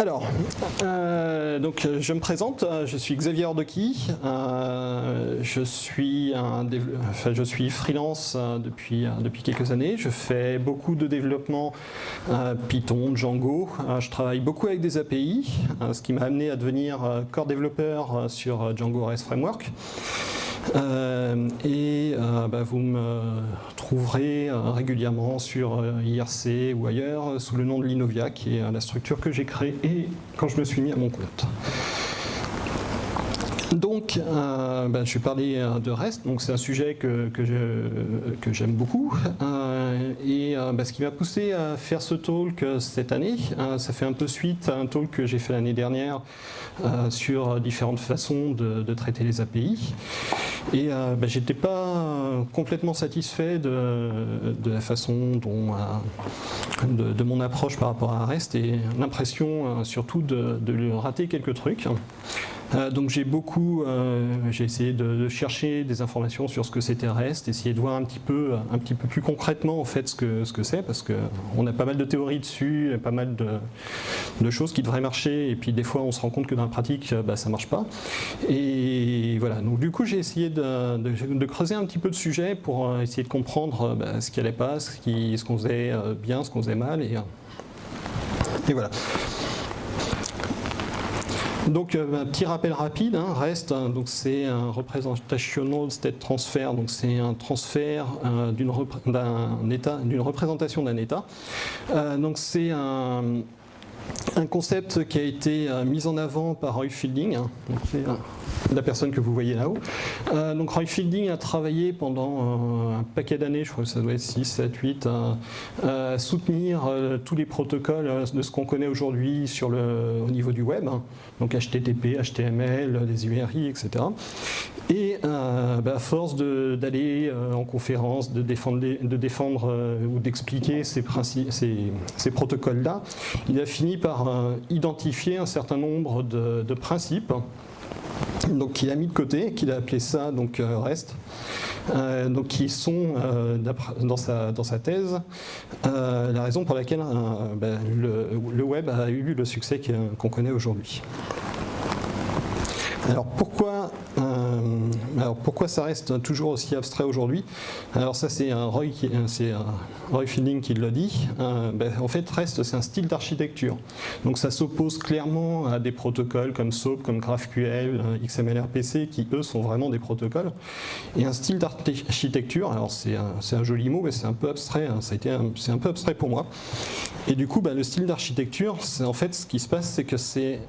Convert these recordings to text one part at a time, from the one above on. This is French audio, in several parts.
Alors, euh, donc je me présente, je suis Xavier Ordoki, euh, je, suis freelance euh, depuis, depuis quelques années, je fais beaucoup de développement Python, Django, je travaille beaucoup avec des API, ce qui m'a amené à devenir core développeur sur Django REST Framework. Euh, et euh, bah, vous me trouverez euh, régulièrement sur IRC ou ailleurs sous le nom de Linovia, qui est la structure que j'ai créée quand je me suis mis à mon compte. Donc, ben, je vais parler de REST, donc c'est un sujet que, que j'aime beaucoup. Et ben, ce qui m'a poussé à faire ce talk cette année, ça fait un peu suite à un talk que j'ai fait l'année dernière sur différentes façons de, traiter les API. Et ben, j'étais pas complètement satisfait de, de la façon dont, de, de, mon approche par rapport à REST et l'impression surtout de, de rater quelques trucs. Euh, donc j'ai beaucoup, euh, j'ai essayé de, chercher des informations sur ce que c'était REST, essayer de voir un petit peu, un petit peu plus concrètement en fait ce que ce que c'est, parce qu'on a pas mal de théories dessus, pas mal de, choses qui devraient marcher, et puis des fois on se rend compte que dans la pratique, bah, ça marche pas. Et voilà, donc du coup j'ai essayé de, creuser un petit peu de sujet pour euh, essayer de comprendre bah, ce qui allait pas, ce qu'on faisait bien, ce qu'on faisait mal, et, voilà. Donc euh, un petit rappel rapide, hein, reste, hein, c'est un representational state transfer, donc c'est un transfert euh, d'une représentation d'un état. Euh, donc c'est un, concept qui a été mis en avant par Roy Fielding, hein. la personne que vous voyez là-haut. donc Roy Fielding a travaillé pendant un paquet d'années, je crois que ça doit être 6, 7, 8, à soutenir tous les protocoles de ce qu'on connaît aujourd'hui au niveau du web donc HTTP, HTML, des URI, etc. Et euh, bah, à force d'aller euh, en conférence, de défendre, euh, ou d'expliquer ces, ces, protocoles-là, il a fini par identifier un certain nombre de, principes qu'il a mis de côté, qu'il a appelé ça donc REST, donc qui sont dans, sa, thèse la raison pour laquelle ben, le, le, web a eu le succès qu'on connaît aujourd'hui. Alors pourquoi, euh, alors pourquoi ça reste toujours aussi abstrait aujourd'hui? Alors ça c'est un Roy, c'est Roy Fielding qui l'a dit. Euh, ben, en fait REST c'est un style d'architecture. Donc ça s'oppose clairement à des protocoles comme SOAP, comme GraphQL, euh, XMLRPC qui eux sont vraiment des protocoles. Et un style d'architecture, alors c'est un, un, joli mot mais c'est un peu abstrait, hein. c'est un peu abstrait pour moi. Et du coup ben, le style d'architecture, en fait ce qui se passe c'est que c'est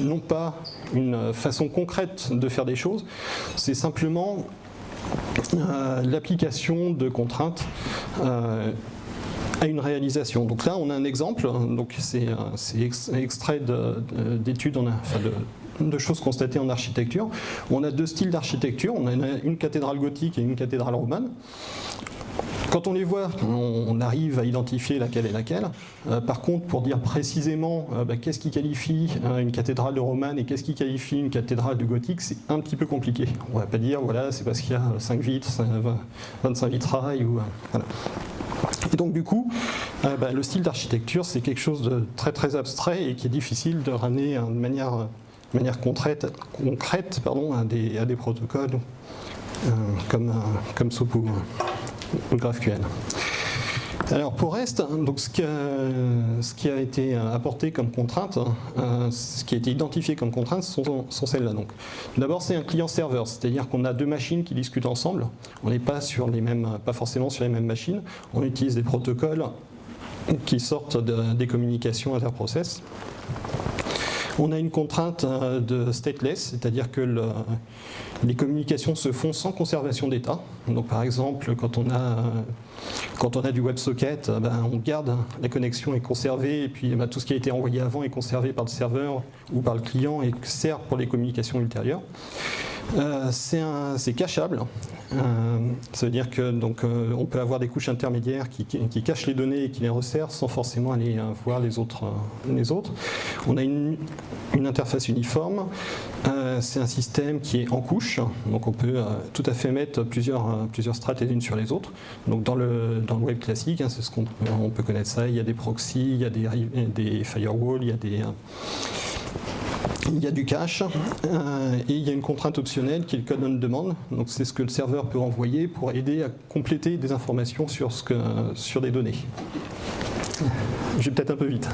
non pas une façon concrète de faire des choses, c'est simplement euh, l'application de contraintes euh, à une réalisation. Donc là, on a un exemple, donc c'est euh, extrait d'études, de, choses constatées en architecture. On a deux styles d'architecture, on a une cathédrale gothique et une cathédrale romane. Quand on les voit, on arrive à identifier laquelle est laquelle. Euh, par contre, pour dire précisément euh, bah, qu'est-ce qui qualifie euh, une cathédrale de romane et qu'est-ce qui qualifie une cathédrale de gothique, c'est un petit peu compliqué. On ne va pas dire, voilà, c'est parce qu'il y a 5 vitres, 25 vitrailles, ou voilà. Et donc du coup, bah, le style d'architecture, c'est quelque chose de très très abstrait et qui est difficile de ramener de manière, manière concrète, concrète pardon, à, des, à des protocoles comme, comme Sopo ou GraphQL. Alors pour REST, donc ce, qui a, ce qui a été apporté comme contrainte, euh, ce qui a été identifié comme contrainte sont, celles-là. D'abord c'est un client-serveur, c'est-à-dire qu'on a deux machines qui discutent ensemble. On n'est pas pas forcément sur les mêmes machines. On utilise des protocoles qui sortent des communications interprocess. On a une contrainte euh, de stateless, c'est-à-dire que les communications se font sans conservation d'état. Donc par exemple, quand on a, du WebSocket, euh, ben, on garde, la connexion est conservée, et puis ben, tout ce qui a été envoyé avant est conservé par le serveur ou par le client et sert pour les communications ultérieures. C'est cacheable. ça veut dire que donc, on peut avoir des couches intermédiaires qui, cachent les données et qui les resserrent sans forcément aller voir les autres. On a une, interface uniforme. c'est un système qui est en couche, donc on peut tout à fait mettre plusieurs, plusieurs strates les unes sur les autres. Donc dans le, web classique, hein, c'est ce qu'on on peut connaître ça, il y a des proxys, il y a des firewalls, il y a des il y a du cache euh, et il y a une contrainte optionnelle qui est le code on demande. Donc c'est ce que le serveur peut envoyer pour aider à compléter des informations sur, ce que, sur des données. Je vais peut-être un peu vite.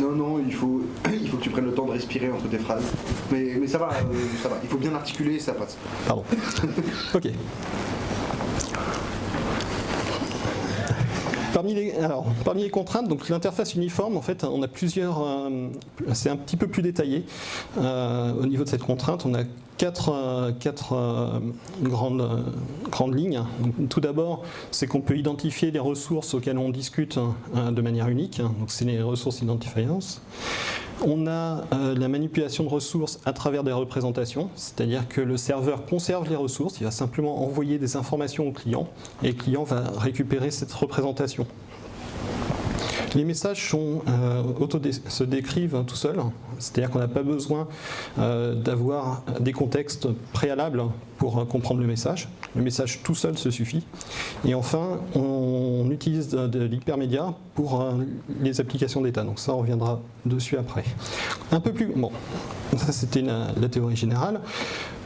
Non, non, il faut, il faut que tu prennes le temps de respirer entre tes phrases. Mais, mais ça va, euh, ça va. Il faut bien articuler, ça passe. Pardon. ok. Parmi les, contraintes, l'interface uniforme, en fait, on a plusieurs. Euh, c'est un petit peu plus détaillé euh, au niveau de cette contrainte. On a quatre, euh, quatre grandes, lignes. tout d'abord, c'est qu'on peut identifier les ressources auxquelles on discute de manière unique. Donc, c'est les ressources identifiers. On a euh, la manipulation de ressources à travers des représentations, c'est-à-dire que le serveur conserve les ressources, il va simplement envoyer des informations au client et le client va récupérer cette représentation. Les messages euh, se décrivent tout seuls, c'est-à-dire qu'on n'a pas besoin euh, d'avoir des contextes préalables pour euh, comprendre le message. Le message tout seul se suffit. Et enfin, on utilise de, l'hypermédia pour les applications d'état. Donc ça, on reviendra dessus après. Un peu plus... Bon, ça c'était la, théorie générale.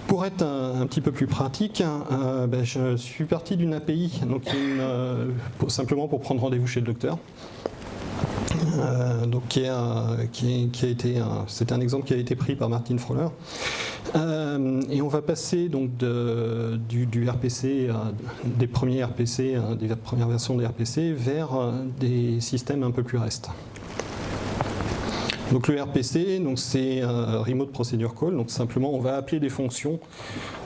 Pour être un, petit peu plus pratique, ben, je suis parti d'une API, simplement pour prendre rendez-vous chez le docteur. Euh, c'est un exemple qui a été pris par Martin Froller. Euh, et on va passer donc du, RPC, des premiers RPC, des premières versions des RPC, vers des systèmes un peu plus restes. Donc le RPC, c'est un Remote Procedure Call, donc simplement on va appeler des fonctions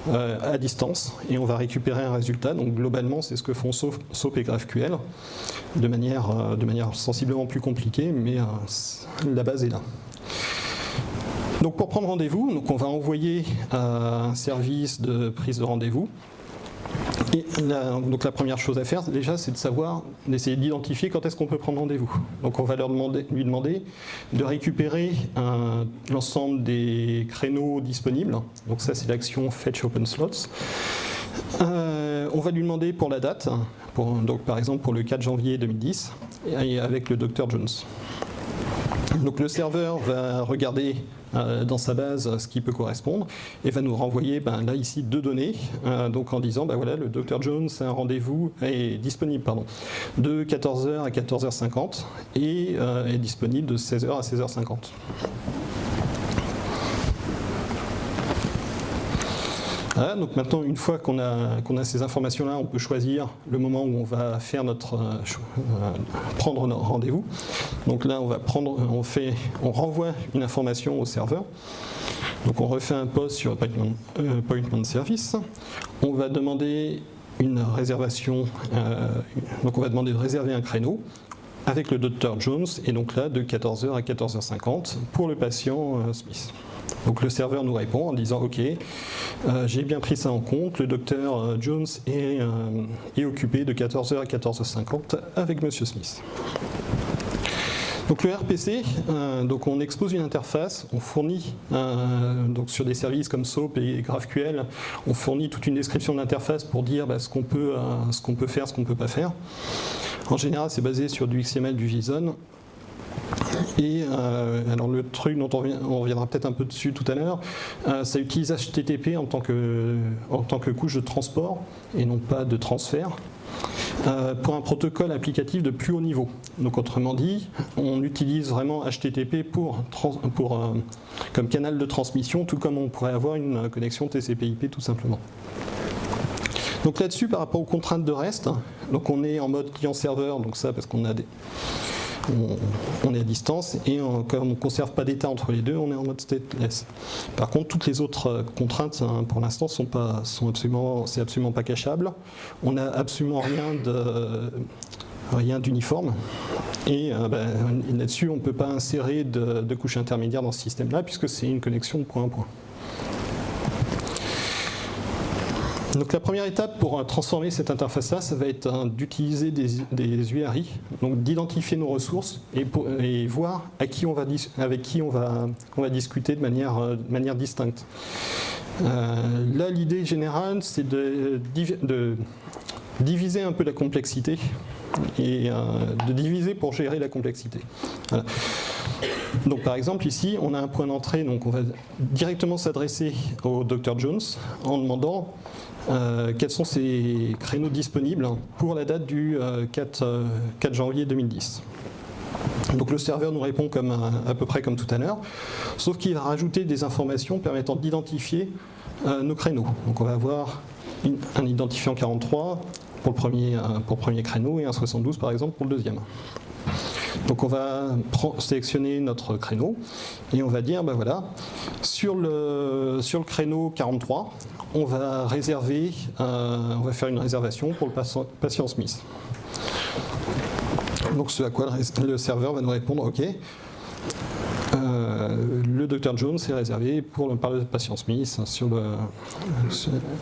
euh, à distance et on va récupérer un résultat. Donc globalement, c'est ce que font SOAP et GraphQL de manière, euh, de manière sensiblement plus compliquée, mais euh, la base est là. Donc pour prendre rendez-vous, on va envoyer un service de prise de rendez-vous et donc la première chose à faire, déjà, c'est de savoir, d'essayer d'identifier quand est-ce qu'on peut prendre rendez-vous. Donc on va leur lui demander de récupérer l'ensemble des créneaux disponibles. Donc ça, c'est l'action Fetch Open Slots. Euh, on va lui demander pour la date, donc par exemple pour le 4 janvier 2010, et avec le Dr Jones. Donc le serveur va regarder euh, dans sa base ce qui peut correspondre et va nous renvoyer ben, là ici deux données euh, donc en disant ben, voilà le Dr Jones a un rendez-vous est disponible pardon de 14h à 14h50 et euh, est disponible de 16h à 16h50. Donc maintenant, une fois qu'on a, ces informations-là, on peut choisir le moment où on va faire notre, euh, euh, prendre notre rendez-vous. Donc là, on va prendre, on fait, on renvoie une information au serveur. Donc on refait un post sur appointment, euh, service. On va demander une réservation, donc on va demander de réserver un créneau avec le Dr Jones et donc là de 14h à 14h50 pour le patient Smith. Donc le serveur nous répond en disant ok, euh, j'ai bien pris ça en compte, le docteur euh, Jones est, euh, est occupé de 14h à 14h50 avec Monsieur Smith. Donc le RPC, donc on expose une interface, on fournit donc sur des services comme SOAP et GraphQL, on fournit toute une description de l'interface pour dire bah, ce qu'on peut, qu'on peut faire, ce qu'on ne peut pas faire. En général, c'est basé sur du XML, du JSON. Et euh, alors le truc dont on, reviendra peut-être un peu dessus tout à l'heure, euh, ça utilise HTTP en tant, que, couche de transport et non pas de transfert. Euh, pour un protocole applicatif de plus haut niveau. Donc autrement dit, on utilise vraiment HTTP comme canal de transmission, tout comme on pourrait avoir une connexion TCP/IP tout simplement. Donc là-dessus, par rapport aux contraintes de REST, donc on est en mode client-serveur, donc ça parce qu'on a des, on, est à distance et comme on ne conserve pas d'état entre les deux, on est en mode stateless. Par contre, toutes les autres euh, contraintes, hein, pour l'instant, sont pas, sont absolument, c'est absolument pas cachable. On n'a absolument rien de d'uniforme. Et euh, ben, là-dessus, on ne peut pas insérer de, couche intermédiaire dans ce système-là, puisque c'est une connexion point à point. Donc la première étape pour transformer cette interface-là, ça va être d'utiliser des, URI, donc d'identifier nos ressources et, voir à qui on va, avec qui on va, on va discuter de manière, de manière distincte. là, l'idée générale, c'est de, diviser un peu la complexité et de diviser pour gérer la complexité. Donc par exemple ici, on a un point d'entrée, donc on va directement s'adresser au Dr Jones en demandant euh, quels sont ces créneaux disponibles pour la date du 4, euh, euh, janvier 2010. Donc le serveur nous répond comme, à peu près comme tout à l'heure, sauf qu'il va rajouter des informations permettant d'identifier nos créneaux. Donc on va avoir un identifiant 43 pour le, premier, créneau et un 72 par exemple pour le deuxième. Donc on va sélectionner notre créneau et on va dire, ben voilà, sur le, sur le créneau 43, on va réserver, on va faire une réservation pour le patient Smith. Donc ce à quoi le serveur va nous répondre, ok, euh, le Dr Jones est réservé pour, par le patient Smith le,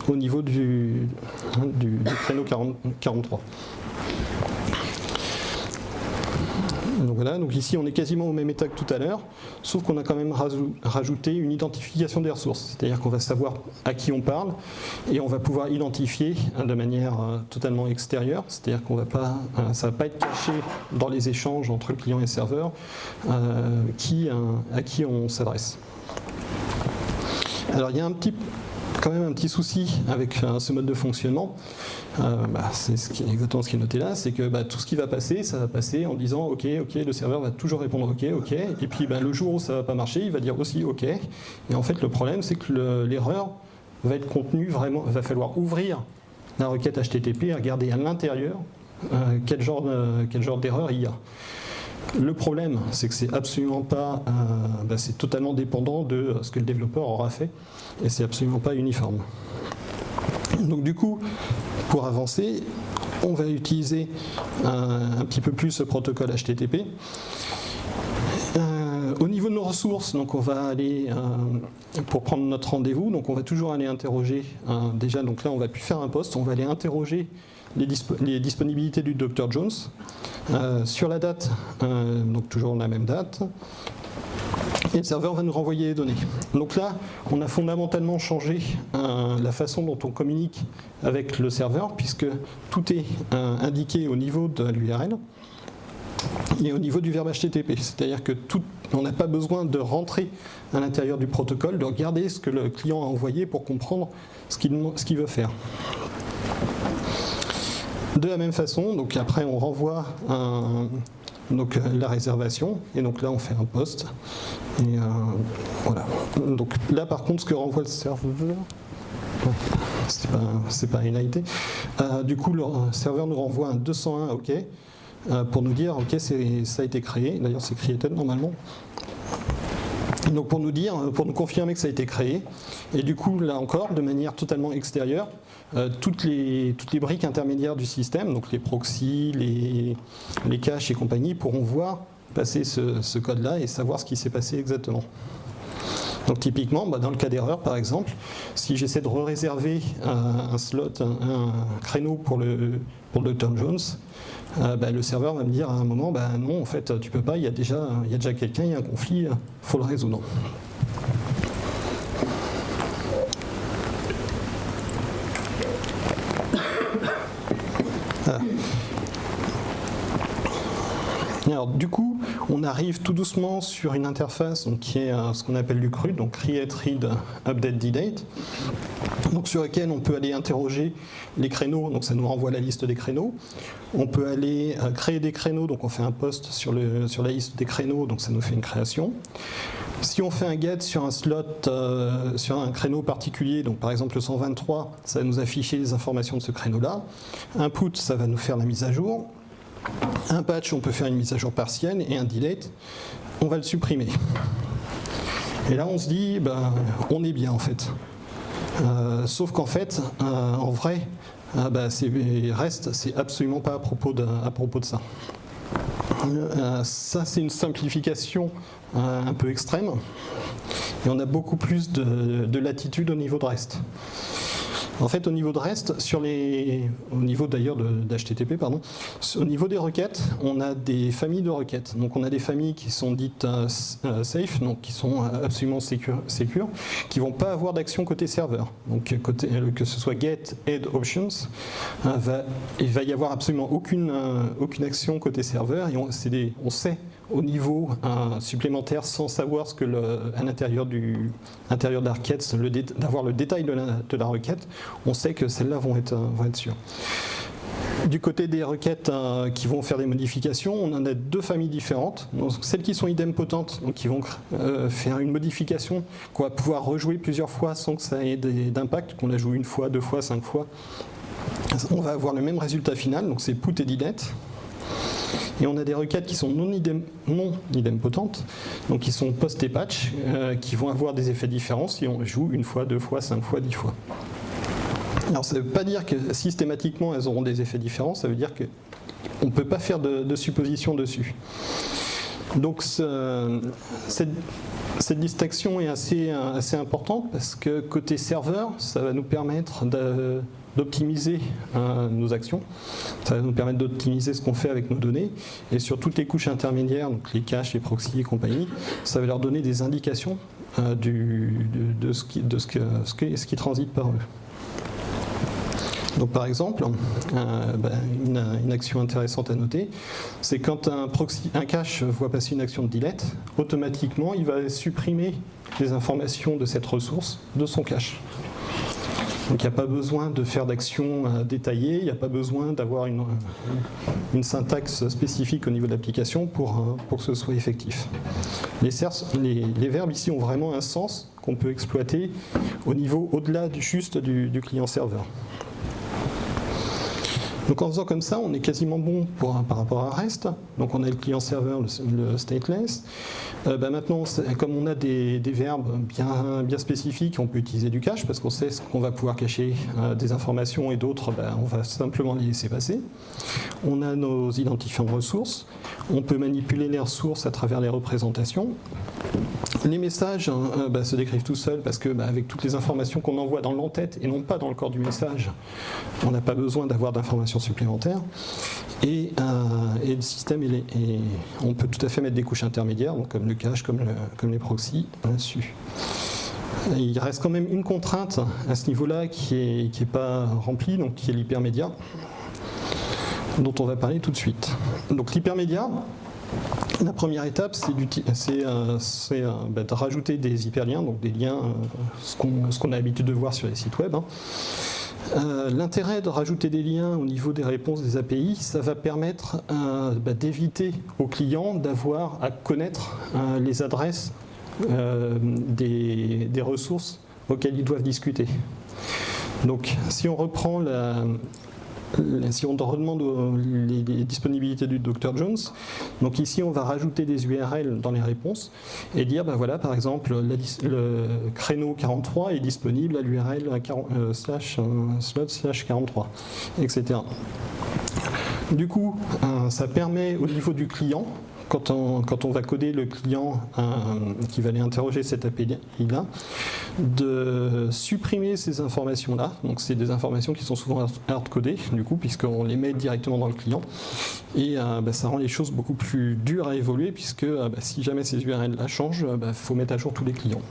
au niveau du, créneau 43. Donc voilà, ici on est quasiment au même état que tout à l'heure, sauf qu'on a quand même rajouté une identification des ressources, c'est-à-dire qu'on va savoir à qui on parle et on va pouvoir identifier hein, de manière euh, totalement extérieure, c'est-à-dire qu'on va pas, euh, ça ne va pas être caché dans les échanges entre client et serveur euh, à qui on s'adresse. Alors il y a un petit quand même un petit souci avec euh, ce mode de fonctionnement. Euh, bah, c'est exactement ce qui est noté là, c'est que bah, tout ce qui va passer, ça va passer en disant ok, ok, le serveur va toujours répondre ok, ok, et puis bah, le jour où ça va pas marcher, il va dire aussi ok. Et en fait, le problème, c'est que l'erreur va être contenue vraiment, va falloir ouvrir la requête HTTP et regarder à l'intérieur euh, quel genre d'erreur il y a. Le problème, c'est que c'est absolument pas, bah, c'est totalement dépendant de ce que le développeur aura fait et c'est absolument pas uniforme. Donc du coup, pour avancer, on va utiliser un, petit peu plus ce protocole HTTP. Euh, au niveau de nos ressources, on va aller, euh, pour prendre notre rendez-vous, donc on va toujours aller interroger, euh, déjà donc là on va plus faire un poste, on va aller interroger les, disponibilités du Dr Jones sur la date, donc toujours la même date, et le serveur va nous renvoyer les données. Donc là, on a fondamentalement changé euh, la façon dont on communique avec le serveur, puisque tout est euh, indiqué au niveau de l'URL et au niveau du verbe HTTP. C'est-à-dire que tout, on n'a pas besoin de rentrer à l'intérieur du protocole, de regarder ce que le client a envoyé pour comprendre ce qu'il veut faire. De la même façon, donc après on renvoie euh, la réservation, et donc là on fait un poste, et euh, voilà. Donc là par contre ce que renvoie le serveur, c'est pas, pas réalité, euh, du coup le serveur nous renvoie un 201 OK, pour nous dire ok ça a été créé, d'ailleurs c'est created normalement, donc pour nous dire, pour nous confirmer que ça a été créé, et du coup là encore, de manière totalement extérieure, euh, toutes, les, toutes les briques intermédiaires du système, donc les proxys, les, les caches et compagnie, pourront voir passer ce, code-là et savoir ce qui s'est passé exactement. Donc typiquement, bah, dans le cas d'erreur par exemple, si j'essaie de réserver un, slot, un, créneau pour le, pour le Jones, euh, bah, le serveur va me dire à un moment, bah, non, en fait, tu peux pas, il y a déjà, il y a déjà quelqu'un, il y a un conflit, il faut le résoudre. Du coup, on arrive tout doucement sur une interface qui est euh, ce qu'on appelle du CRUD, donc Create, Read, Update, Delete, donc sur laquelle on peut aller interroger les créneaux, donc ça nous renvoie la liste des créneaux. On peut aller euh, créer des créneaux, donc on fait un post sur, la liste des créneaux, donc ça nous fait une création. Si on fait un get sur un slot, euh, sur un créneau particulier, donc par exemple le 123, ça va nous afficher les informations de ce créneau-là. Input, ça va nous faire la mise à jour. Un patch, on peut faire une mise à jour partielle, et un delete, on va le supprimer. Et là, on se dit, ben, on est bien en fait. Euh, sauf qu'en fait, euh, en vrai, euh, ben, reste, c'est absolument pas à propos de, ça. ça, c'est une simplification un peu extrême, et on a beaucoup plus de, de latitude au niveau de reste. En fait, au niveau de REST, sur les, au niveau d'ailleurs d'HTTP, pardon, au niveau des requêtes, on a des familles de requêtes. Donc on a des familles qui sont dites euh, euh, safe, donc qui sont euh, absolument sécures, qui vont pas avoir d'action côté serveur. Donc côté, que ce soit get, add, options, va, il va y avoir absolument aucune, aucune action côté serveur et on, des, on sait au niveau supplémentaire sans savoir ce que à l'intérieur de la requête, d'avoir le détail de la, requête, on sait que celles-là vont être, vont être sûres. Du côté des requêtes euh, qui vont faire des modifications, on en a deux familles différentes. Donc, celles qui sont idempotentes, donc qui vont euh, faire une modification qu'on va pouvoir rejouer plusieurs fois sans que ça ait d'impact, qu'on la joue une fois, deux fois, cinq fois. On va avoir le même résultat final, donc c'est put et delete. Et on a des requêtes qui sont non, idem, non idempotentes, donc qui sont post et patch, euh, qui vont avoir des effets différents si on joue une fois, deux fois, cinq fois, dix fois. Alors ça ne veut pas dire que systématiquement elles auront des effets différents, ça veut dire qu'on ne peut pas faire de, de supposition dessus. Donc cette, distinction est assez, assez, importante parce que côté serveur, ça va nous permettre d'optimiser euh, nos actions, ça va nous permettre d'optimiser ce qu'on fait avec nos données et sur toutes les couches intermédiaires, les caches, les proxys et compagnie, ça va leur donner des indications de, ce qui, transite par eux. Donc par exemple, euh, ben, une, action intéressante à noter, c'est quand un, un cache voit passer une action de delete, automatiquement il va supprimer les informations de cette ressource de son cache. Donc il n'y a pas besoin de faire d'actions euh, détaillées, il n'y a pas besoin d'avoir une, une, syntaxe spécifique au niveau de l'application pour, euh, que ce soit effectif. Les, verbes ici ont vraiment un sens qu'on peut exploiter au niveau au-delà du, juste du, du client-serveur. Donc en faisant comme ça, on est quasiment bon par rapport à REST. Donc on a le client-serveur, le, stateless. Euh, bah, maintenant, comme on a des, verbes bien, bien, spécifiques, on peut utiliser du cache parce qu'on sait ce qu'on va pouvoir cacher euh, des informations et d'autres, bah, on va simplement les laisser passer. On a nos identifiants de ressources. On peut manipuler les ressources à travers les représentations. Les messages hein, euh, bah, se décrivent tout seuls parce que avec toutes les informations qu'on envoie dans l'entête et non pas dans le corps du message, on n'a pas besoin d'avoir d'informations supplémentaires. Et, euh, le système, on peut tout à fait mettre des couches intermédiaires, donc comme le cache, comme, les proxys, dessus. Il reste quand même une contrainte à ce niveau-là qui n'est pas remplie, donc qui est l'hypermédia, dont on va parler tout de suite. Donc l'hypermédia, la première étape, c'est euh, euh, bah, de rajouter des hyperliens, donc des liens, ce qu'on a l'habitude de voir sur les sites web. Hein. Euh, l'intérêt de rajouter des liens au niveau des réponses des API, ça va permettre euh, bah, d'éviter aux clients d'avoir à connaître euh, les adresses des, des, ressources auxquelles ils doivent discuter. Donc si on reprend la, si on redemande les, disponibilités du Dr Jones, donc ici on va rajouter des URL dans les réponses et dire, ben voilà, par exemple, le créneau 43 est disponible à l'URL euh, slash, euh, slot slash 43, etc. Du coup, euh, ça permet au niveau du client quand on, va coder le client euh, qui va aller interroger cette API-là, de supprimer ces informations-là. Donc c'est des informations qui sont souvent hard-codées, du coup, puisqu'on les met directement dans le client. Et euh, bah, ça rend les choses beaucoup plus dures à évoluer, puisque euh, bah, si jamais ces URL-là changent, il bah, faut mettre à jour tous les clients.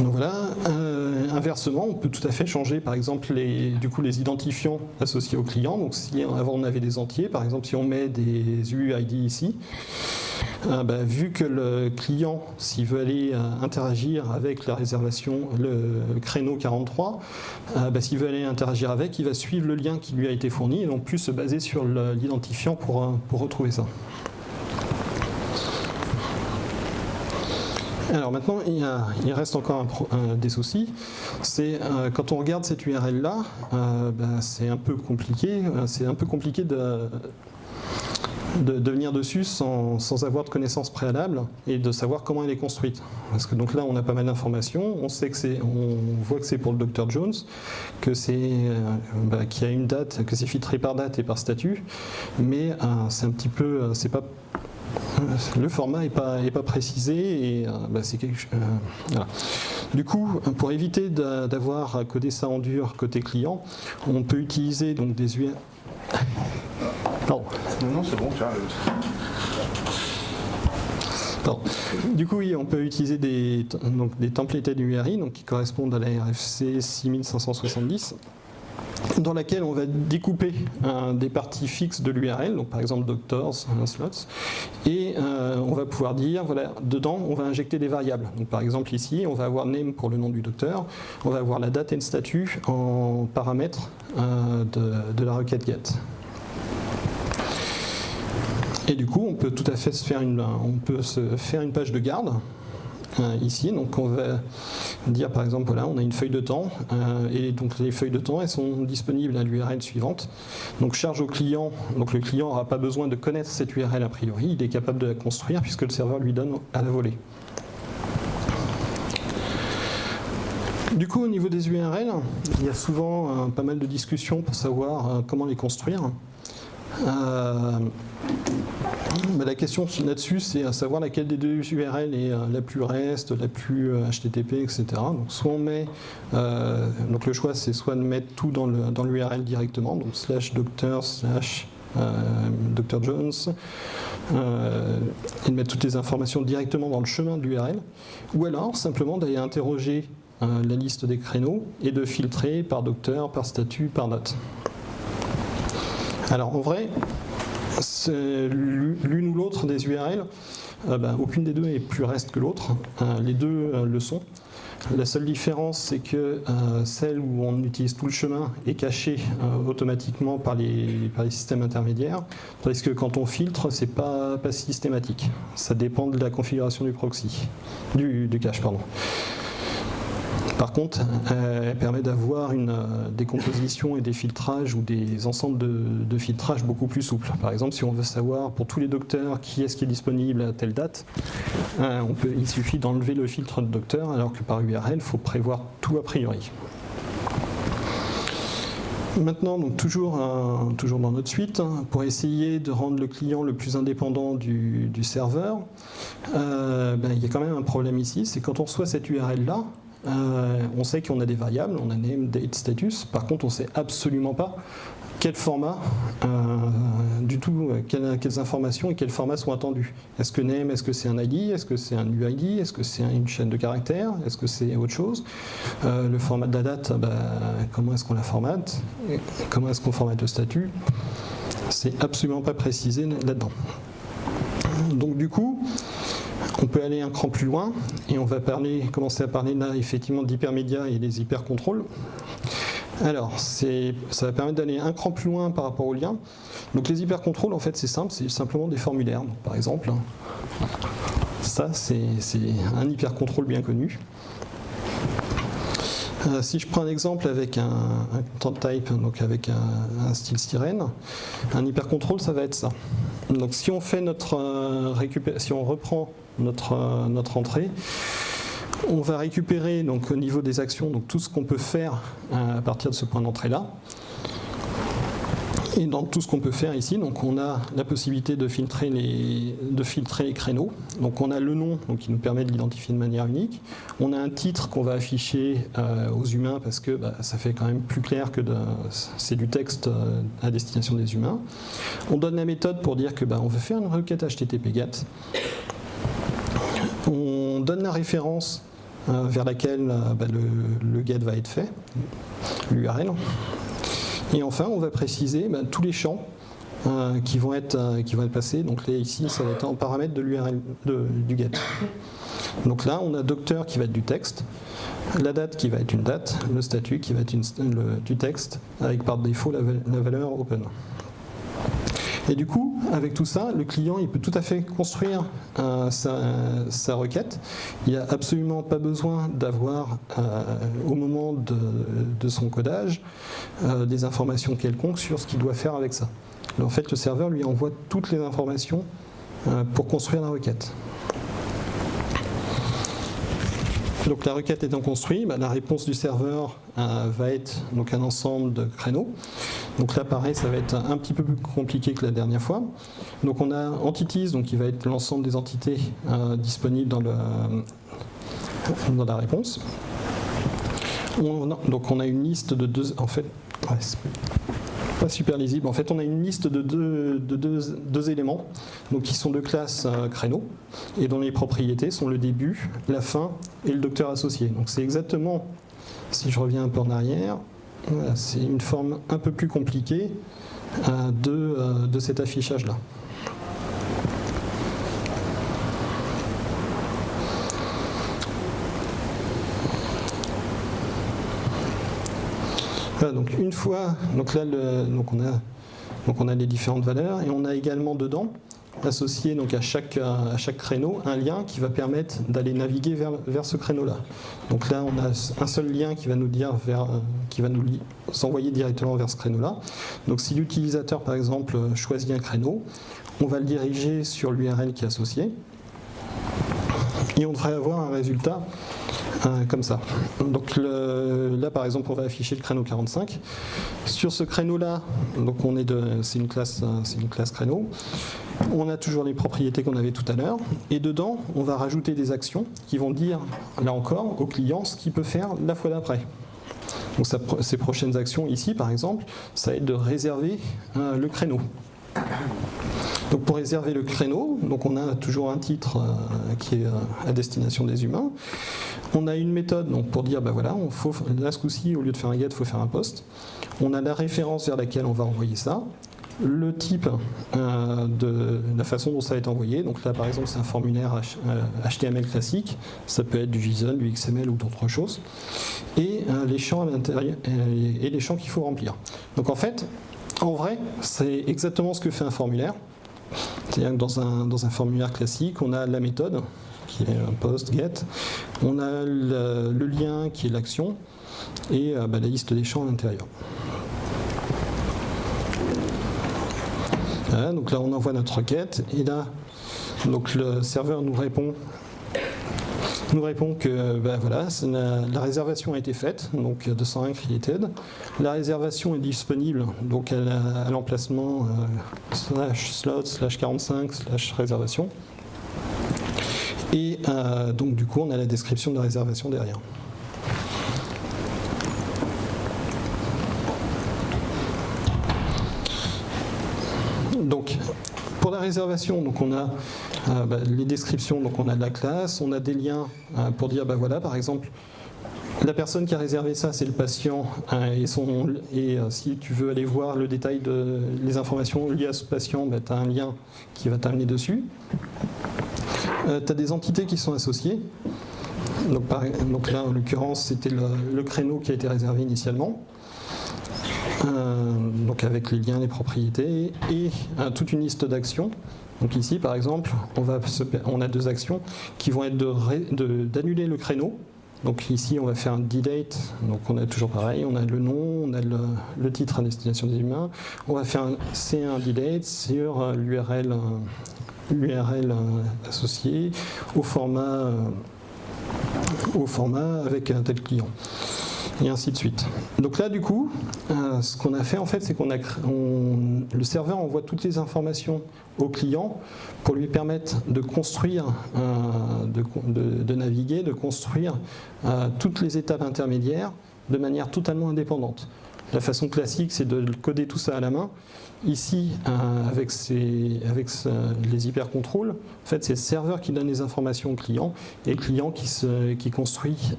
Donc voilà, euh, inversement, on peut tout à fait changer par exemple les, du coup, les identifiants associés au client. Donc si avant on avait des entiers, par exemple si on met des UUID ici, euh, bah, vu que le client, s'il veut aller euh, interagir avec la réservation, le créneau 43, bah, s'il veut aller interagir avec, il va suivre le lien qui lui a été fourni et non plus se baser sur l'identifiant pour retrouver ça. Alors maintenant, il, reste encore des soucis. C'est euh, quand on regarde cette URL là, euh, ben, c'est un peu compliqué. Euh, c'est un peu compliqué de, venir dessus sans, avoir de connaissances préalables et de savoir comment elle est construite. Parce que donc là, on a pas mal d'informations. On sait que c'est, on voit que c'est pour le Dr Jones, que c'est, ben, a une date, que c'est filtré par date et par statut, mais c'est un petit peu, c'est pas le format n'est pas, pas, précisé et euh, bah, c'est quelque euh, Du coup, pour éviter d'avoir à coder ça en dur côté client, on peut utiliser donc des URL. Non, non, c'est bon, Du coup, oui, on peut utiliser des, donc, des templated URI donc, qui correspondent à la RFC 6570 dans laquelle on va découper des parties fixes de l'URL, donc par exemple doctors, slots, et euh, on va pouvoir dire, voilà, dedans on va injecter des variables. Donc par exemple ici, on va avoir name pour le nom du docteur, on va avoir la date et le statut en paramètres euh, de, la requête get. Et du coup, on peut tout à fait se faire une, on peut se faire une page de garde ici. Donc on va dire par exemple, voilà, on a une feuille de temps, euh, et donc les feuilles de temps, elles sont disponibles à l'URL suivante. Donc charge au client, donc le client n'aura pas besoin de connaître cette URL a priori, il est capable de la construire puisque le serveur lui donne à la volée. Du coup, au niveau des URL, il y a souvent euh, pas mal de discussions pour savoir comment les construire. La question là-dessus, c'est à savoir laquelle des deux URL est euh, la plus REST, la plus HTTP, euh, etc. Donc, soit on met, euh, donc le choix, c'est soit de mettre tout dans l'URL directement, donc slash doctor slash Dr Jones, et de mettre toutes les informations directement dans le chemin de l'URL, ou alors simplement d'aller interroger la liste des créneaux et de filtrer par docteur, par statut, par date. Alors en vrai, l'une ou l'autre des URL, euh, ben, aucune des deux est plus reste que l'autre. Euh, les deux euh, le sont. La seule différence, c'est que celle où on utilise tout le chemin est cachée automatiquement par les, systèmes intermédiaires, tandis que quand on filtre, c'est pas, pas systématique. Ça dépend de la configuration du proxy, du cache. Pardon. Par contre, euh, elle permet d'avoir une euh, décomposition et des filtrages ou des ensembles de, filtrage beaucoup plus souples. Par exemple, si on veut savoir pour tous les docteurs qui est-ce qui est disponible à telle date, euh, il suffit d'enlever le filtre de docteur, alors que par URL, il faut prévoir tout a priori. Maintenant, toujours dans notre suite, hein, pour essayer de rendre le client le plus indépendant du, serveur, ben, il y a quand même un problème ici, c'est quand on reçoit cette URL-là, euh, on sait qu'on a des variables, on a name, date, status. Par contre, on ne sait absolument pas quel format, euh, du tout, quelles, informations et quels formats sont attendus. Est-ce que name, est-ce que c'est un ID, est-ce que c'est un UID, est-ce que c'est une chaîne de caractères, est-ce que c'est autre chose? Euh, Le format de la date, bah, comment est-ce qu'on la formate? Comment est-ce qu'on formate le statut? C'est absolument pas précisé là-dedans. Donc du coup, on peut aller un cran plus loin et on va commencer à parler là effectivement d'hypermédia et des hypercontrôles. Alors, ça va permettre d'aller un cran plus loin par rapport aux liens. Donc les hypercontrôles, en fait, c'est simple, c'est simplement des formulaires. par exemple, ça, c'est un hypercontrôle bien connu. Euh, si je prends un exemple avec un, content type, donc avec un, style sirène, un hypercontrôle, ça va être ça. Donc si on fait notre euh, si on reprend notre, euh, notre entrée, on va récupérer donc au niveau des actions donc tout ce qu'on peut faire à partir de ce point d'entrée là. Et dans tout ce qu'on peut faire ici, donc on a la possibilité de filtrer les, de filtrer les créneaux. Donc on a le nom donc qui nous permet de l'identifier de manière unique. On a un titre qu'on va afficher euh, aux humains parce que bah, ça fait quand même plus clair que c'est du texte euh, à destination des humains. On donne la méthode pour dire que bah, on veut faire une requête HTTP GET. On donne la référence euh, vers laquelle bah, le, le, get va être fait, l'URL. Et enfin, on va préciser bah, tous les champs euh, qui, vont être, euh, qui vont être passés. Donc là, ici, ça va être en paramètre de l'URL du get. Donc là, on a docteur qui va être du texte, la date qui va être une date, le statut qui va être du texte, avec par défaut la valeur open. Et du coup, avec tout ça, le client il peut tout à fait construire euh, sa, requête. Il n'y a absolument pas besoin d'avoir, euh, au moment de, son codage, euh, des informations quelconques sur ce qu'il doit faire avec ça. En fait, le serveur lui envoie toutes les informations pour construire la requête. Donc la requête étant construite, bah, la réponse du serveur va être donc un ensemble de créneaux. Donc là pareil, ça va être un petit peu plus compliqué que la dernière fois. Donc on a entities, donc qui va être l'ensemble des entités euh, disponibles dans le dans la réponse. donc on a une liste de deux, en fait, pas super lisible. En fait, on a une liste de deux, de deux, éléments donc qui sont de classe euh, créneau et dont les propriétés sont le début, la fin et le docteur associé. Donc c'est exactement, si je reviens un peu en arrière, c'est une forme un peu plus compliquée euh, de, euh, de cet affichage-là. donc une fois, donc là, donc on, a, donc on a les différentes valeurs et on a également dedans associé donc à, chaque, créneau un lien qui va permettre d'aller naviguer vers, ce créneau-là. Donc là, on a un seul lien qui va nous dire vers, qui va nous s'envoyer directement vers ce créneau-là. Donc si l'utilisateur, par exemple, choisit un créneau, on va le diriger sur l'URL qui est associé et on devrait avoir un résultat euh, comme ça. Donc là, par exemple, on va afficher le créneau 45. Sur ce créneau-là, c'est une classe, c'est une classe créneau. On a toujours les propriétés qu'on avait tout à l'heure. Et dedans, on va rajouter des actions qui vont dire, là encore, au client ce qu'il peut faire la fois d'après. Donc ces prochaines actions ici, par exemple, ça va être de réserver euh, le créneau. Donc pour réserver le créneau, donc on a toujours un titre euh, qui est euh, à destination des humains. On a une méthode donc pour dire, ben voilà, on faut, là ce coup-ci, au lieu de faire un get, il faut faire un post. On a la référence vers laquelle on va envoyer ça le type euh, de la façon dont ça va être envoyé. Donc là, par exemple, c'est un formulaire HTML classique. Ça peut être du JSON, du XML ou d'autres choses. Et les champs à l'intérieur et les champs qu'il faut remplir. Donc en fait, en vrai, c'est exactement ce que fait un formulaire. C'est-à-dire que dans un, dans un formulaire classique, on a la méthode, qui est un post, get, on a le, lien qui est l'action, et euh, bah, la liste des champs à l'intérieur. Donc là on envoie notre requête, et là donc le serveur nous répond nous répond que ben voilà, la, réservation a été faite, donc 201 created. La réservation est disponible donc à l'emplacement euh, slash slot slash 45 slash réservation. Et euh, donc du coup on a la description de la réservation derrière. Donc pour la réservation, donc on a euh, bah, les descriptions, donc on a la classe, on a des liens euh, pour dire, bah voilà, par exemple, la personne qui a réservé ça, c'est le patient, euh, et, son, et si tu veux aller voir le détail de les informations liées à ce patient, bah, tu as un lien qui va t'amener dessus. tu as des entités qui sont associées. Donc, donc là, en l'occurrence, c'était le, créneau qui a été réservé initialement. Euh, donc avec les liens, les propriétés, et euh, toute une liste d'actions. Donc ici, par exemple, on, a deux actions qui vont être d'annuler le créneau. Donc ici, on va faire un delete, donc on a toujours pareil, on a le nom, on a le, titre à destination des humains. On va faire un C1 delete sur euh, l'URL l'URL associé au format, au format avec un tel client et ainsi de suite. Donc là, du coup, euh, ce qu'on a fait, en fait, c'est qu'on a, le serveur envoie toutes les informations au client pour lui permettre de construire, euh, de, naviguer, de construire euh, toutes les étapes intermédiaires de manière totalement indépendante. La façon classique, c'est de coder tout ça à la main. Ici, euh, avec, les hypercontrôles, en fait, c'est le serveur qui donne les informations au client et le client qui, se, qui construit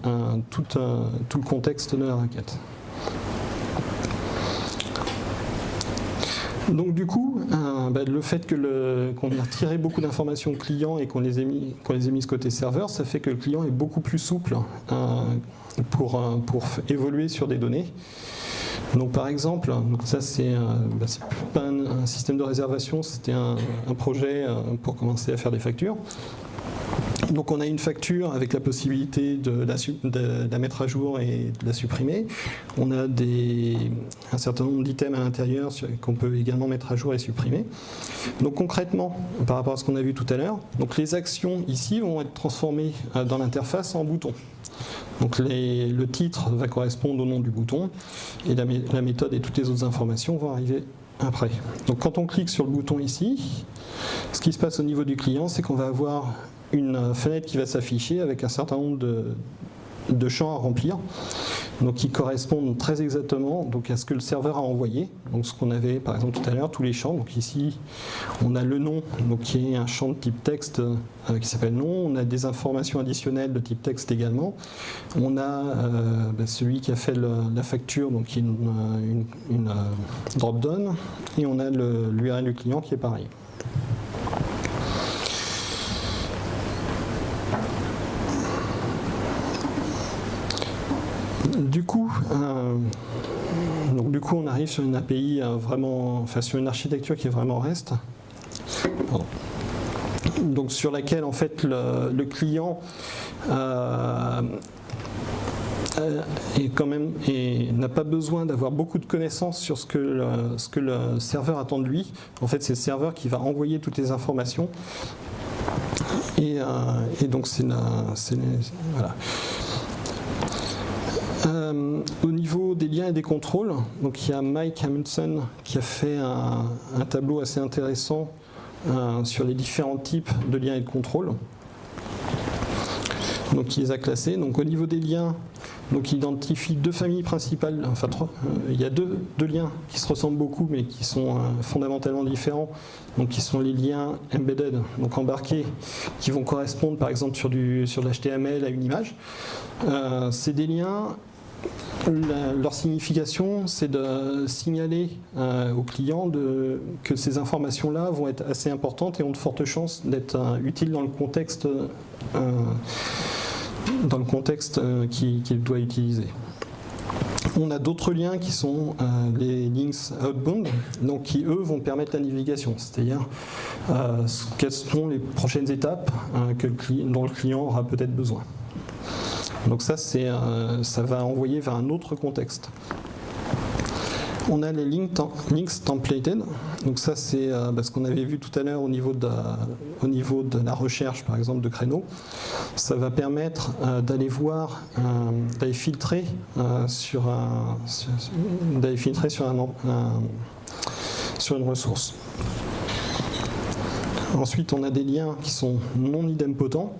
tout, le contexte de la requête. Donc du coup, euh, bah, le fait qu'on ait retiré beaucoup d'informations client et qu'on les, ait mis, les ait mis côté serveur, ça fait que le client est beaucoup plus souple euh, pour évoluer sur des données. Donc par exemple, ça c'est bah, pas un, système de réservation, c'était un, projet euh, pour commencer à faire des factures. Donc on a une facture avec la possibilité de la, mettre à jour et de la supprimer. On a un certain nombre d'items à l'intérieur qu'on peut également mettre à jour et supprimer. Donc concrètement, par rapport à ce qu'on a vu tout à l'heure, les actions ici vont être transformées euh, dans l'interface en boutons. Donc le titre va correspondre au nom du bouton et la, méthode et toutes les autres informations vont arriver après. Donc quand on clique sur le bouton ici, ce qui se passe au niveau du client, c'est qu'on va avoir une fenêtre qui va s'afficher avec un certain nombre de, champs à remplir, donc qui correspondent très exactement donc, à ce que le serveur a envoyé. Donc ce qu'on avait par exemple tout à l'heure, tous les champs. Donc ici, on a le nom, donc qui est un champ de type texte euh, qui s'appelle nom. On a des informations additionnelles de type texte également. On a euh, bah, celui qui a fait la facture, donc qui est une, une, euh, drop-down. Et on a l'URL du client qui est pareil. Du coup, euh, donc du coup, on arrive sur une API euh, vraiment, enfin sur une architecture qui est vraiment REST. Donc sur laquelle en fait le, client euh, quand même et n'a pas besoin d'avoir beaucoup de connaissances sur ce que, le, ce que le serveur attend de lui. En fait, c'est le serveur qui va envoyer toutes les informations. Et, donc c'est voilà. Euh, au niveau des liens et des contrôles, donc il y a Mike Hamilton qui a fait un, tableau assez intéressant euh, sur les différents types de liens et de contrôles. Donc il les a classés. Donc au niveau des liens, donc il identifie deux familles principales, enfin trois. Euh, il y a deux, liens qui se ressemblent beaucoup mais qui sont fondamentalement différents. Donc qui sont les liens embedded, donc embarqués, qui vont correspondre par exemple sur, du, sur l'HTML à une image. c'est des liens leur signification, c'est de signaler euh, aux clients que ces informations-là vont être assez importantes et ont de fortes chances d'être euh, utiles dans le contexte, euh, dans le contexte qu'il doit utiliser. On a d'autres liens qui sont les links outbound, donc qui eux vont permettre la navigation, c'est-à-dire quelles sont les prochaines étapes dont le client aura peut-être besoin. Donc ça, ça va envoyer vers un autre contexte. On a les links, templated. Donc ça, c'est euh, bah, ce qu'on avait vu tout à l'heure au, niveau de, la recherche, par exemple, de créneaux. Ça va permettre euh, d'aller voir, euh, d'aller filtrer sur sur une ressource. Ensuite, on a des liens qui sont non idempotents.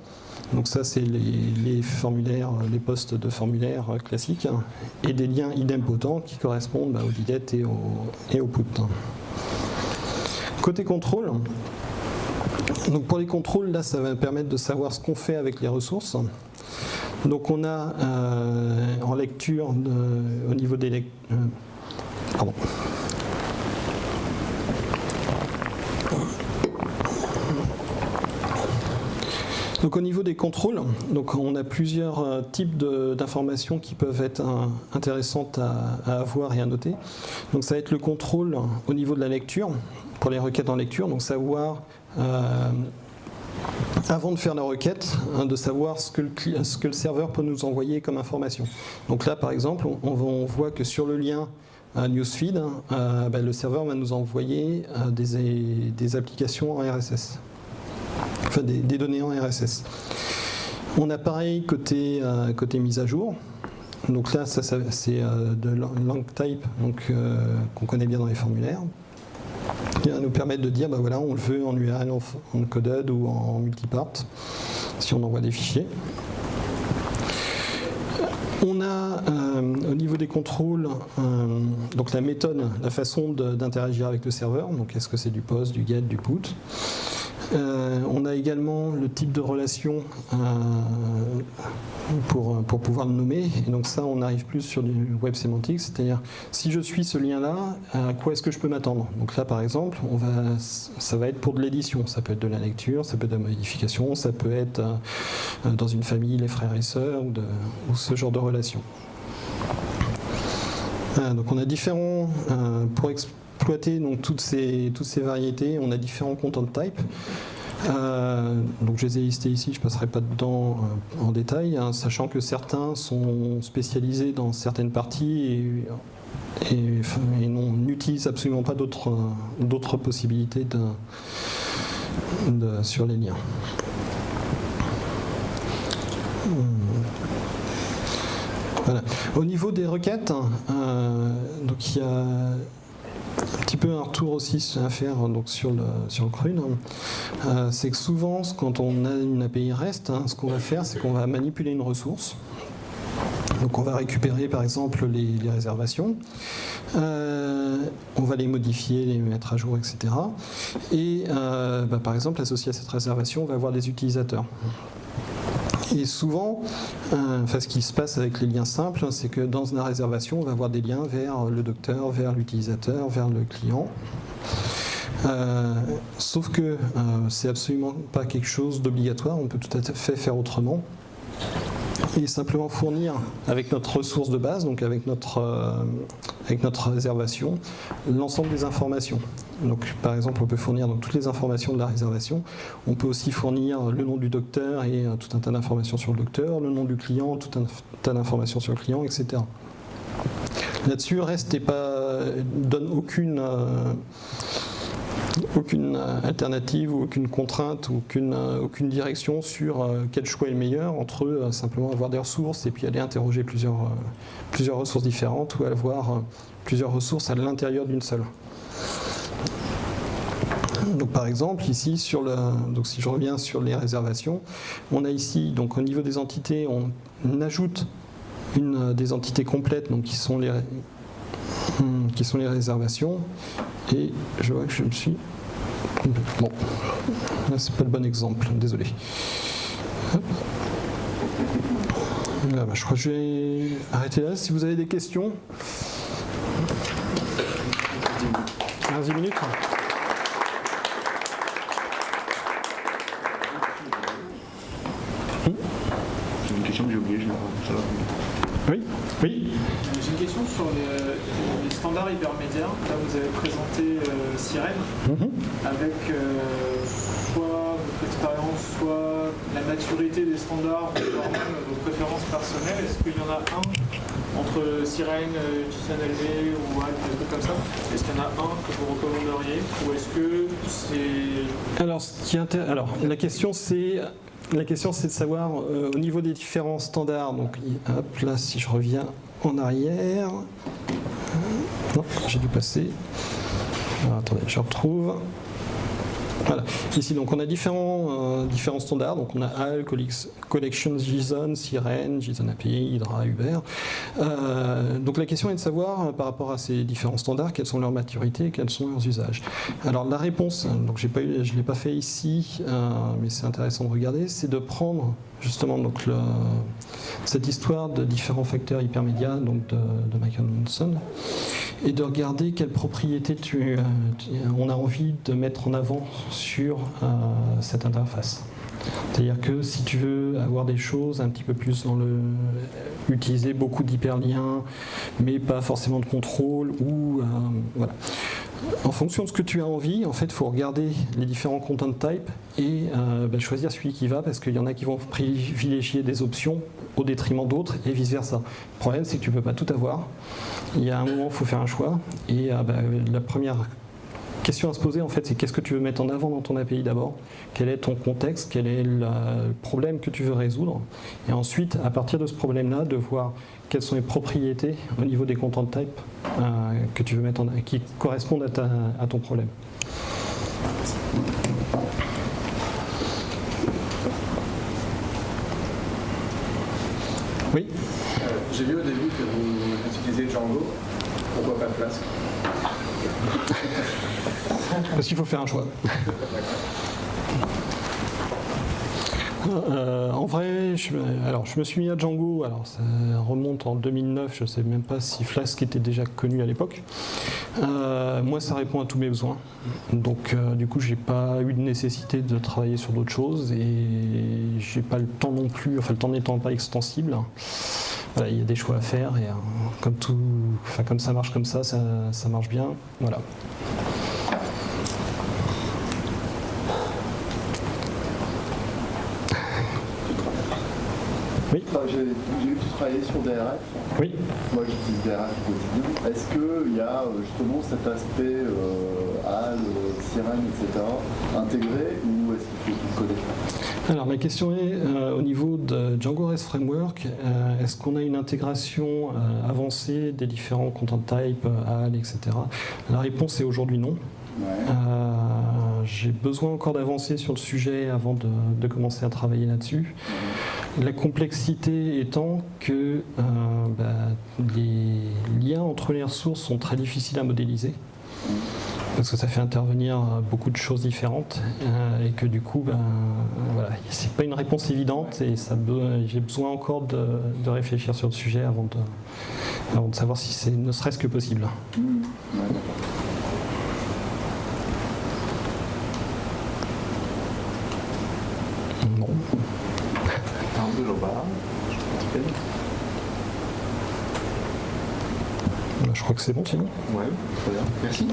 Donc ça, c'est les, formulaires, les postes de formulaires classiques et des liens idempotents qui correspondent bah, au delete et au, et put. Côté contrôle, donc pour les contrôles, là, ça va permettre de savoir ce qu'on fait avec les ressources. Donc on a euh, en lecture au niveau des... Euh, pardon. Donc au niveau des contrôles, donc on a plusieurs euh, types d'informations qui peuvent être euh, intéressantes à, avoir et à noter. Donc ça va être le contrôle au niveau de la lecture, pour les requêtes en lecture, donc savoir euh, avant de faire la requête, hein, de savoir ce que, le, serveur peut nous envoyer comme information. Donc là, par exemple, on, voit que sur le lien newsfeed, ben, le serveur va nous envoyer des, des, applications en RSS enfin des, données en RSS. On a pareil côté, euh, côté mise à jour. Donc là, ça, c'est euh, de lang type euh, qu'on connaît bien dans les formulaires. Qui va nous permettre de dire, bah on le veut en URL en, encoded ou en multipart, si on envoie des fichiers. On a au niveau des contrôles donc la méthode, la façon d'interagir avec le serveur. Donc est-ce que c'est du post, du get, du put? Euh, on a également le type de relation euh, pour, pour pouvoir le nommer. Et donc ça, on arrive plus sur du web sémantique, c'est-à-dire si je suis ce lien-là, à quoi est-ce que je peux m'attendre? Donc là, par exemple, on va, ça va être pour de l'édition. Ça peut être de la lecture, ça peut être de la modification, ça peut être euh, dans une famille, les frères et sœurs, ou, de, ou ce genre de relation. donc on a différents, toutes, ces, variétés, on a différents content types. Euh, donc je les ai listés ici, je ne passerai pas dedans euh, en détail, hein, sachant que certains sont spécialisés dans certaines parties et, n'utilisent absolument pas d'autres possibilités sur les liens. Au niveau des requêtes, euh, il y a un petit peu un retour aussi à faire donc, sur, le, sur le Crune, euh, c'est que souvent, quand on a une API REST, hein, ce qu'on va faire, c'est qu'on va manipuler une ressource. Donc on va récupérer par exemple les, réservations, euh, on va les modifier, les mettre à jour, etc. Et euh, bah, par exemple, associé à cette réservation, on va avoir des utilisateurs. Et souvent, euh, ce qui se passe avec les liens simples, hein, c'est que dans une réservation, on va avoir des liens vers le docteur, vers l'utilisateur, vers le client. sauf que c'est absolument pas quelque chose d'obligatoire, on peut tout à fait faire autrement et simplement fournir avec notre ressource de base, donc avec notre, euh, avec notre réservation, l'ensemble des informations. Par exemple, on peut fournir toutes les informations de la réservation. On peut aussi fournir le nom du docteur et euh, tout un tas d'informations sur le docteur, le nom du client, tout un tas d'informations sur le client, etc. Là-dessus, reste et pas donne aucune euh, euh, alternative ou aucune contrainte aucune, euh, aucune direction sur euh, quel choix est le meilleur entre simplement avoir des ressources et puis aller interroger plusieurs, plusieurs ressources différentes ou avoir plusieurs ressources à l'intérieur d'une seule. Donc par exemple ici sur le, donc si je reviens sur les réservations, on a ici donc au niveau des entités on, ajoute une des entités complètes donc qui sont les qui sont les réservations et je vois que je me suis Bon, c'est pas le bon exemple, désolé. Bah, je crois que je vais arrêter là. Si vous avez des questions. 15 minutes. J'ai une question que j'ai oubliée, je Oui, oui. J'ai une question sur les, standards hypermédiaires. Là, vous avez présenté euh, Sirène mhm. avec euh, soit votre expérience, soit la maturité des standards, voire même vos préférences personnelles. Est-ce qu'il y en a un entre Sirène, JSON-LV ou Alt, des trucs comme ça? Est-ce qu'il y en a un que vous recommanderiez? Ou est-ce que c'est... Alors, ce qui Alors, la question c'est... La question c'est de savoir euh, au niveau des différents standards, donc hop, là si je reviens en arrière, non, j'ai dû passer. attendez, je retrouve. Voilà. Ici, donc, on a différents, euh, standards. Donc, on a AL, Collections, JSON, Sirene, JSON API, Hydra, Uber. Euh, donc, la question est de savoir, euh, par rapport à ces différents standards, quelles sont leurs maturités, quels sont leurs usages. Alors, la réponse, donc, pas eu, je ne l'ai pas fait ici, mais c'est intéressant de regarder, c'est de prendre justement donc, cette histoire de différents facteurs hypermédias donc de, de Michael Monson et de regarder quelles propriétés tu, on a envie de mettre en avant sur euh, cette interface. C'est-à-dire que si tu veux avoir des choses un petit peu plus dans le utiliser beaucoup d'hyperliens, mais pas forcément de contrôle ou euh, voilà. En fonction de ce que tu as envie, en fait, il faut regarder les différents content types et euh, bah, choisir celui qui va parce qu'il y en a qui vont privilégier des options au détriment d'autres et vice versa. Le problème, c'est que tu ne peux pas tout avoir. Il y a un moment, il faut faire un choix et euh, bah, la première question à se poser, en fait, c'est qu'est-ce que tu veux mettre en avant dans ton API d'abord? Quel est ton contexte? Quel est le problème que tu veux résoudre? Et ensuite, à partir de ce problème-là, de voir quelles sont les propriétés au niveau des content types euh, qui correspondent à, à ton problème. Oui? Euh, J'ai vu au début que vous utilisez Django. Pourquoi pas Flask? Parce qu'il faut faire un choix. Euh, en vrai, je, alors, je me suis mis à Django, alors ça remonte en 2009, je ne sais même pas si Flask était déjà connu à l'époque. Euh, moi, ça répond à tous mes besoins. Donc, euh, du coup, j'ai pas eu de nécessité de travailler sur d'autres choses et j'ai pas le temps non plus, enfin, le temps n'étant pas extensible. il y a des choix à faire et comme, tout, enfin, comme ça marche comme ça, ça, ça marche bien. Voilà. J'ai vu que tu travaillais sur DRF. Oui. Moi, j'utilise DRF au quotidien. Est-ce qu'il y a euh, justement cet aspect euh, HAL, euh, sirène, etc. intégré ou est-ce qu'il faut coder? Alors ma question est, euh, au niveau de Django REST Framework, euh, est-ce qu'on a une intégration euh, avancée des différents content types, euh, AL, etc. La réponse est aujourd'hui non. Ouais. Euh, J'ai besoin encore d'avancer sur le sujet avant de, de commencer à travailler là-dessus. La complexité étant que euh, bah, les liens entre les ressources sont très difficiles à modéliser. Parce que ça fait intervenir beaucoup de choses différentes euh, et que du coup, ben, voilà, c'est pas une réponse évidente et j'ai besoin encore de, réfléchir sur le sujet avant de, savoir si c'est ne serait-ce que possible. Ouais, d'accord. Non. Un peu Jean-Bart, je pense que- Que c'est bon sinon. Ouais, très bien. Merci.